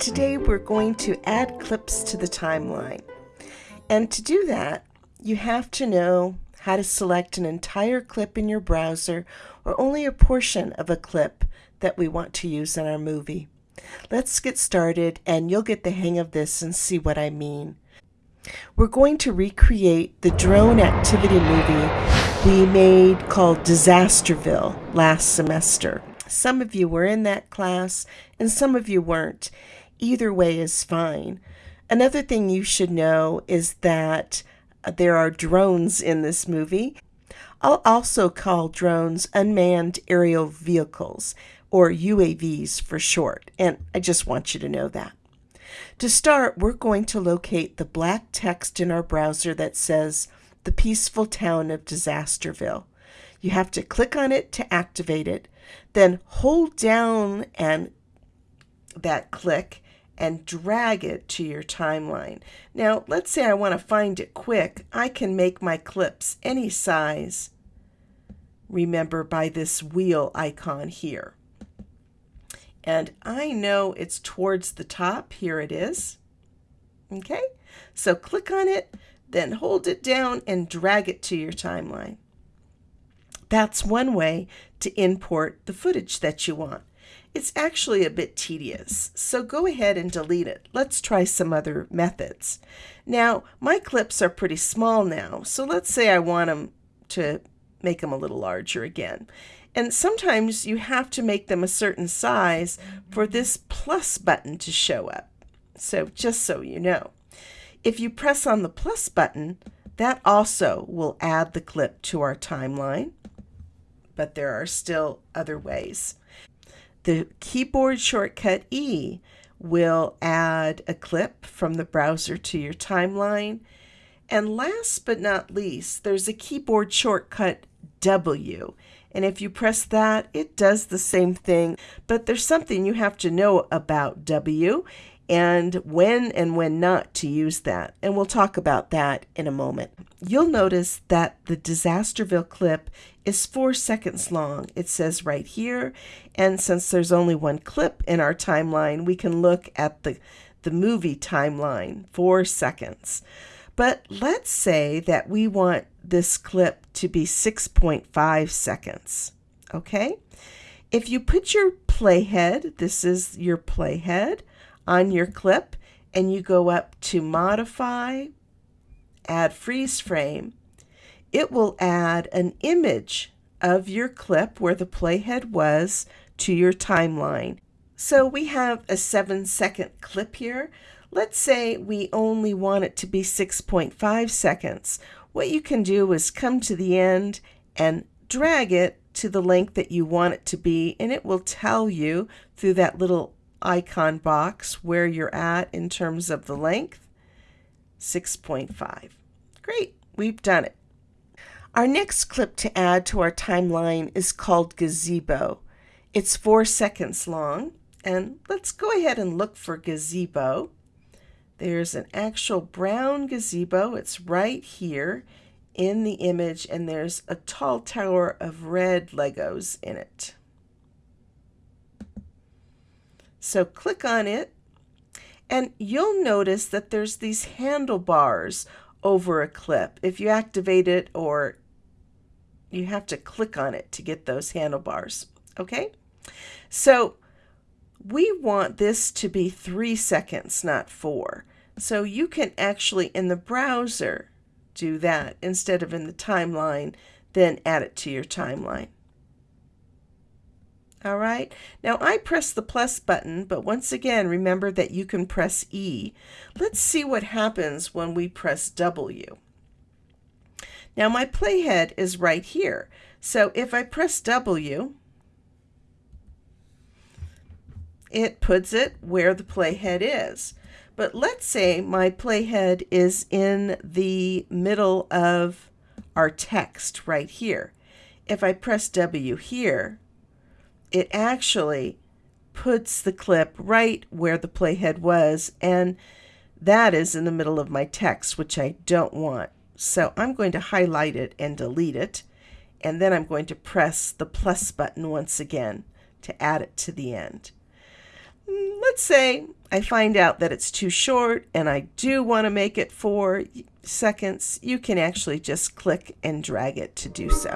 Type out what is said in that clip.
Today we're going to add clips to the timeline. And to do that, you have to know how to select an entire clip in your browser or only a portion of a clip that we want to use in our movie. Let's get started and you'll get the hang of this and see what I mean. We're going to recreate the drone activity movie we made called Disasterville last semester. Some of you were in that class and some of you weren't. Either way is fine. Another thing you should know is that uh, there are drones in this movie. I'll also call drones unmanned aerial vehicles, or UAVs for short, and I just want you to know that. To start, we're going to locate the black text in our browser that says the peaceful town of Disasterville. You have to click on it to activate it, then hold down and that click and drag it to your timeline. Now, let's say I want to find it quick. I can make my clips any size, remember, by this wheel icon here. And I know it's towards the top. Here it is. Okay, so click on it, then hold it down and drag it to your timeline. That's one way to import the footage that you want. It's actually a bit tedious, so go ahead and delete it. Let's try some other methods. Now, my clips are pretty small now, so let's say I want them to make them a little larger again. And sometimes you have to make them a certain size for this plus button to show up. So just so you know. If you press on the plus button, that also will add the clip to our timeline, but there are still other ways. The keyboard shortcut E will add a clip from the browser to your timeline. And last but not least, there's a keyboard shortcut W. And if you press that, it does the same thing. But there's something you have to know about W and when and when not to use that. And we'll talk about that in a moment. You'll notice that the Disasterville clip is four seconds long. It says right here. And since there's only one clip in our timeline, we can look at the, the movie timeline, four seconds. But let's say that we want this clip to be 6.5 seconds. Okay? If you put your playhead, this is your playhead, on your clip and you go up to modify, add freeze frame, it will add an image of your clip where the playhead was to your timeline. So we have a seven second clip here. Let's say we only want it to be 6.5 seconds. What you can do is come to the end and drag it to the length that you want it to be and it will tell you through that little icon box where you're at in terms of the length. 6.5. Great, we've done it. Our next clip to add to our timeline is called Gazebo. It's four seconds long, and let's go ahead and look for gazebo. There's an actual brown gazebo. It's right here in the image, and there's a tall tower of red Legos in it. So click on it and you'll notice that there's these handlebars over a clip. If you activate it or you have to click on it to get those handlebars. Okay, so we want this to be three seconds, not four. So you can actually in the browser do that instead of in the timeline, then add it to your timeline. All right, now I press the plus button, but once again, remember that you can press E. Let's see what happens when we press W. Now my playhead is right here. So if I press W, it puts it where the playhead is. But let's say my playhead is in the middle of our text right here. If I press W here, it actually puts the clip right where the playhead was and that is in the middle of my text which I don't want. So I'm going to highlight it and delete it and then I'm going to press the plus button once again to add it to the end. Mm, let's say I find out that it's too short and I do want to make it four seconds, you can actually just click and drag it to do so.